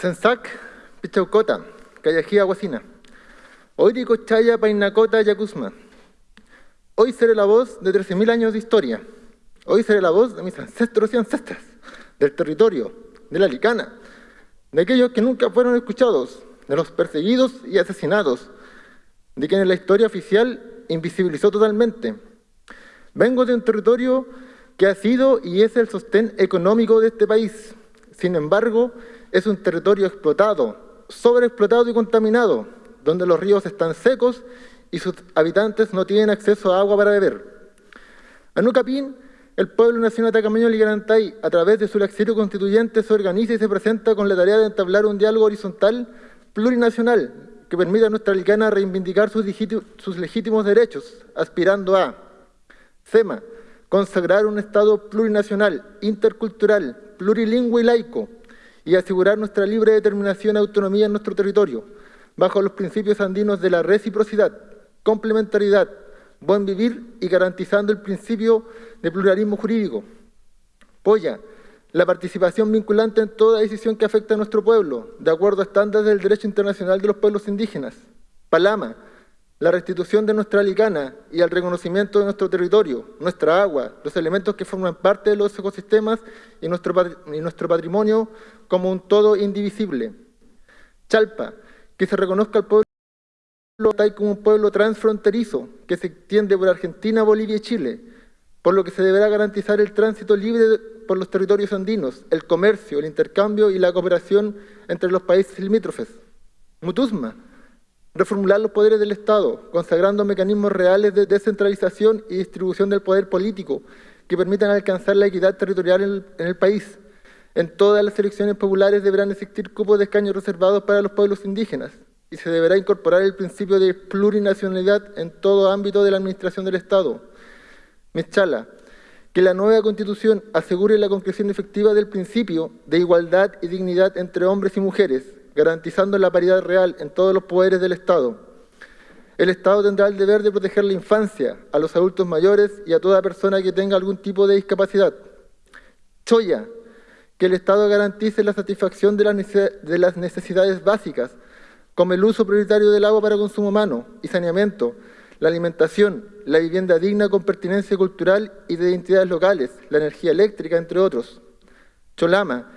Sensac, Pichaucota, Callajía, Guasina. Oiri Cochaya, Painacota, Yacusma. Hoy seré la voz de 13.000 años de historia. Hoy seré la voz de mis ancestros y ancestras, del territorio, de la licana, de aquellos que nunca fueron escuchados, de los perseguidos y asesinados, de quienes la historia oficial invisibilizó totalmente. Vengo de un territorio que ha sido y es el sostén económico de este país. Sin embargo, es un territorio explotado, sobreexplotado y contaminado, donde los ríos están secos y sus habitantes no tienen acceso a agua para beber. Anucapín, el pueblo nacional atacameño Ligarantay, a través de su exilio constituyente, se organiza y se presenta con la tarea de entablar un diálogo horizontal plurinacional que permita a nuestra licana reivindicar sus, sus legítimos derechos, aspirando a CEMA, consagrar un Estado plurinacional, intercultural, plurilingüe y laico, y asegurar nuestra libre determinación y autonomía en nuestro territorio, bajo los principios andinos de la reciprocidad, complementariedad, buen vivir y garantizando el principio de pluralismo jurídico. Polla, la participación vinculante en toda decisión que afecta a nuestro pueblo, de acuerdo a estándares del derecho internacional de los pueblos indígenas. Palama, la restitución de nuestra licana y el reconocimiento de nuestro territorio, nuestra agua, los elementos que forman parte de los ecosistemas y nuestro, patrimonio como un todo indivisible. Chalpa, que se reconozca al pueblo como un pueblo transfronterizo que se extiende por Argentina, Bolivia y Chile, por lo que se deberá garantizar el tránsito libre por los territorios andinos, el comercio, el intercambio y la cooperación entre los países limítrofes. Mutusma, reformular los poderes del Estado, consagrando mecanismos reales de descentralización y distribución del poder político que permitan alcanzar la equidad territorial en el, país. En todas las elecciones populares deberán existir cupos de escaños reservados para los pueblos indígenas y se deberá incorporar el principio de plurinacionalidad en todo ámbito de la administración del Estado. Mechala, que la nueva Constitución asegure la concreción efectiva del principio de igualdad y dignidad entre hombres y mujeres, garantizando la paridad real en todos los poderes del Estado. El Estado tendrá el deber de proteger la infancia, a los adultos mayores y a toda persona que tenga algún tipo de discapacidad. Choya, que el Estado garantice la satisfacción de las necesidades básicas, como el uso prioritario del agua para consumo humano y saneamiento, la alimentación, la vivienda digna con pertinencia cultural y de identidades locales, la energía eléctrica, entre otros. Cholama,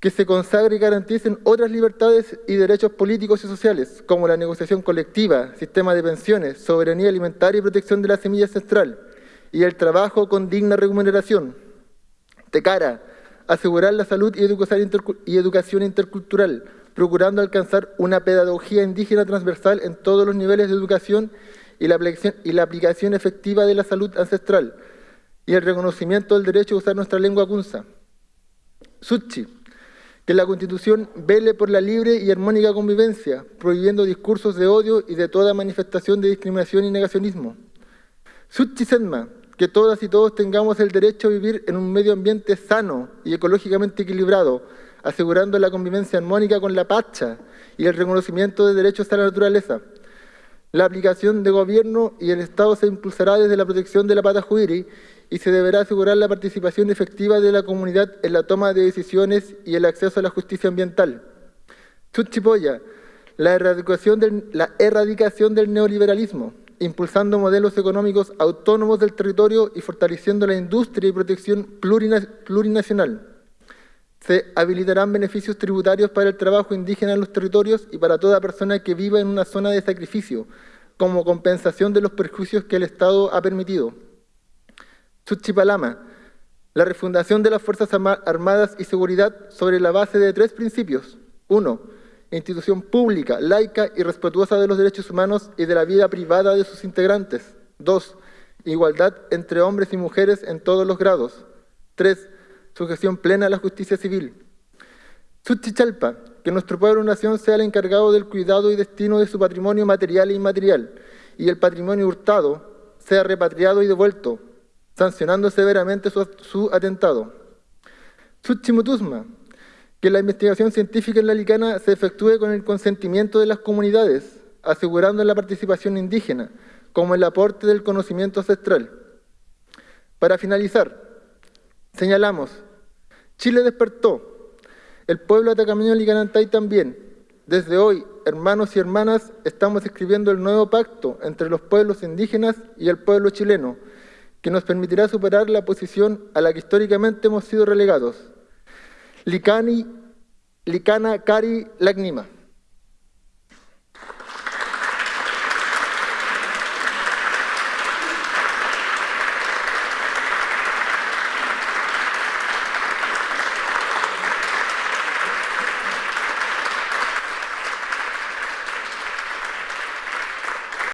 que se consagre y garanticen otras libertades y derechos políticos y sociales, como la negociación colectiva, sistema de pensiones, soberanía alimentaria y protección de la semilla ancestral, y el trabajo con digna remuneración. Tecara, asegurar la salud y educación intercultural, procurando alcanzar una pedagogía indígena transversal en todos los niveles de educación y la y la aplicación efectiva de la salud ancestral, y el reconocimiento del derecho a usar nuestra lengua kunza. Suchi, que la Constitución vele por la libre y armónica convivencia, prohibiendo discursos de odio y de toda manifestación de discriminación y negacionismo. Suchi Senma, que todas y todos tengamos el derecho a vivir en un medio ambiente sano y ecológicamente equilibrado, asegurando la convivencia armónica con la pacha y el reconocimiento de derechos a la naturaleza. La aplicación de gobierno y el Estado se impulsará desde la protección de la pata juiri y se deberá asegurar la participación efectiva de la comunidad en la toma de decisiones y el acceso a la justicia ambiental. Chuchipoya, la erradicación del, la erradicación del neoliberalismo, impulsando modelos económicos autónomos del territorio y fortaleciendo la industria y protección plurinacional. Se habilitarán beneficios tributarios para el trabajo indígena en los territorios y para toda persona que viva en una zona de sacrificio, como compensación de los perjuicios que el Estado ha permitido. Suchipalama, la refundación de las Fuerzas Armadas y Seguridad sobre la base de tres principios. Uno, institución pública, laica y respetuosa de los derechos humanos y de la vida privada de sus integrantes. Dos, igualdad entre hombres y mujeres en todos los grados. Tres, sujeción plena a la justicia civil. Suchichalpa, que nuestro pueblo nación sea el encargado del cuidado y destino de su patrimonio material e inmaterial, y el patrimonio hurtado sea repatriado y devuelto, sancionando severamente su, su atentado. Suchimutusma, que la investigación científica en la Licana se efectúe con el consentimiento de las comunidades, asegurando la participación indígena, como el aporte del conocimiento ancestral. Para finalizar, señalamos, Chile despertó, El pueblo atacameño Licanantay también. Desde hoy, hermanos y hermanas, estamos escribiendo el nuevo pacto entre los pueblos indígenas y el pueblo chileno, que nos permitirá superar la posición a la que históricamente hemos sido relegados. Licani, Licana Cari Lagnima.